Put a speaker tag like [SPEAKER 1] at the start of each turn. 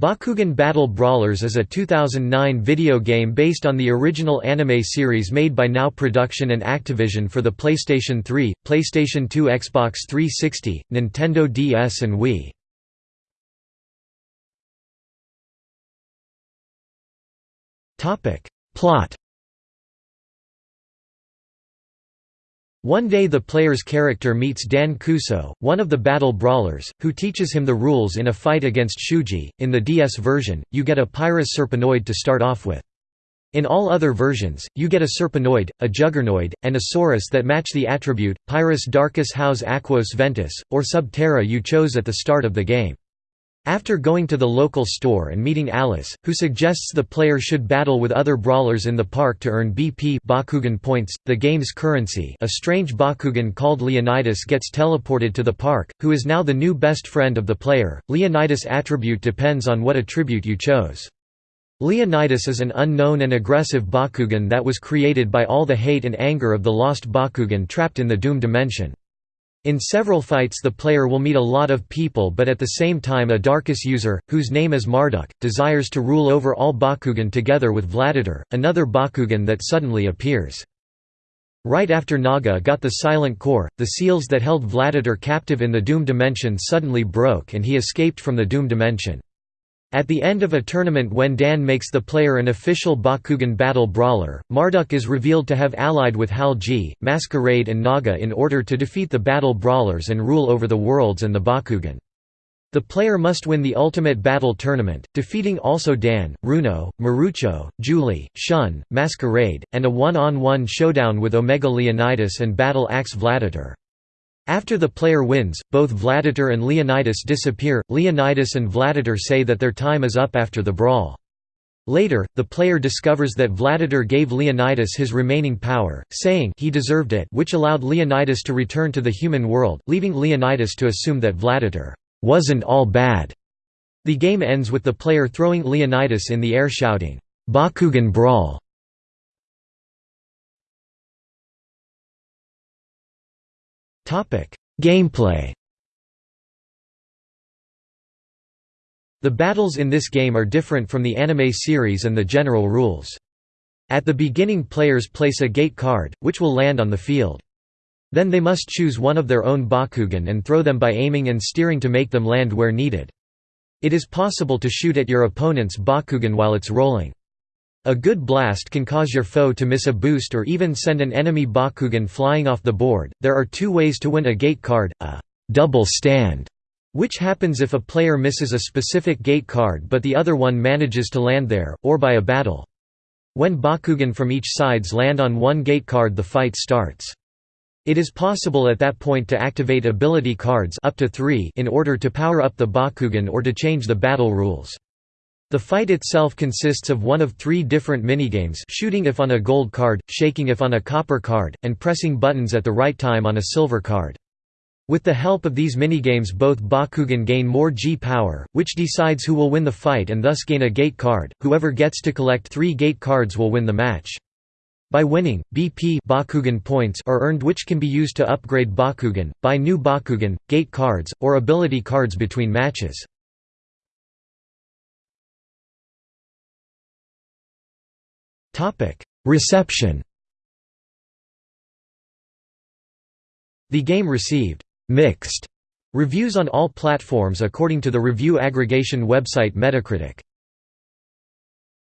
[SPEAKER 1] Bakugan Battle Brawlers is a 2009 video game based on the original anime series made by Now Production and Activision for the PlayStation 3, PlayStation 2 Xbox 360, Nintendo DS and Wii. Plot One day the player's character meets Dan Kuso, one of the battle brawlers, who teaches him the rules in a fight against Shuji. In the DS version, you get a Pyrus Serpenoid to start off with. In all other versions, you get a Serpenoid, a Juggernoid, and a Saurus that match the attribute, Pyrus Darkus Haos Aquos Ventus, or Subterra you chose at the start of the game. After going to the local store and meeting Alice, who suggests the player should battle with other brawlers in the park to earn BP Bakugan points, the game's currency a strange Bakugan called Leonidas gets teleported to the park, who is now the new best friend of the player. Leonidas' attribute depends on what attribute you chose. Leonidas is an unknown and aggressive Bakugan that was created by all the hate and anger of the lost Bakugan trapped in the Doom dimension. In several fights the player will meet a lot of people but at the same time a Darkus user, whose name is Marduk, desires to rule over all Bakugan together with Vladitor, another Bakugan that suddenly appears. Right after Naga got the Silent Core, the seals that held Vladitor captive in the Doom Dimension suddenly broke and he escaped from the Doom Dimension. At the end of a tournament when Dan makes the player an official Bakugan battle brawler, Marduk is revealed to have allied with Hal G, Masquerade and Naga in order to defeat the battle brawlers and rule over the worlds and the Bakugan. The player must win the Ultimate Battle Tournament, defeating also Dan, Runo, Marucho, Julie, Shun, Masquerade, and a one-on-one -on -one showdown with Omega Leonidas and Battle Axe Vladitor. After the player wins, both Vladitor and Leonidas disappear. Leonidas and Vladitor say that their time is up after the brawl. Later, the player discovers that Vladitor gave Leonidas his remaining power, saying he deserved it which allowed Leonidas to return to the human world, leaving Leonidas to assume that Vladitor wasn't all bad. The game ends with the player throwing Leonidas in the air shouting, Bakugan Brawl. Gameplay The battles in this game are different from the anime series and the general rules. At the beginning players place a gate card, which will land on the field. Then they must choose one of their own Bakugan and throw them by aiming and steering to make them land where needed. It is possible to shoot at your opponent's Bakugan while it's rolling. A good blast can cause your foe to miss a boost or even send an enemy Bakugan flying off the board. There are two ways to win a gate card a double stand, which happens if a player misses a specific gate card but the other one manages to land there, or by a battle. When Bakugan from each sides land on one gate card, the fight starts. It is possible at that point to activate ability cards up to three in order to power up the Bakugan or to change the battle rules. The fight itself consists of one of three different minigames shooting if on a gold card, shaking if on a copper card, and pressing buttons at the right time on a silver card. With the help of these minigames both Bakugan gain more G-power, which decides who will win the fight and thus gain a gate card, whoever gets to collect three gate cards will win the match. By winning, BP Bakugan points are earned which can be used to upgrade Bakugan, buy new Bakugan, gate cards, or ability cards between matches. Reception The game received «mixed» reviews on all platforms according to the review aggregation website Metacritic.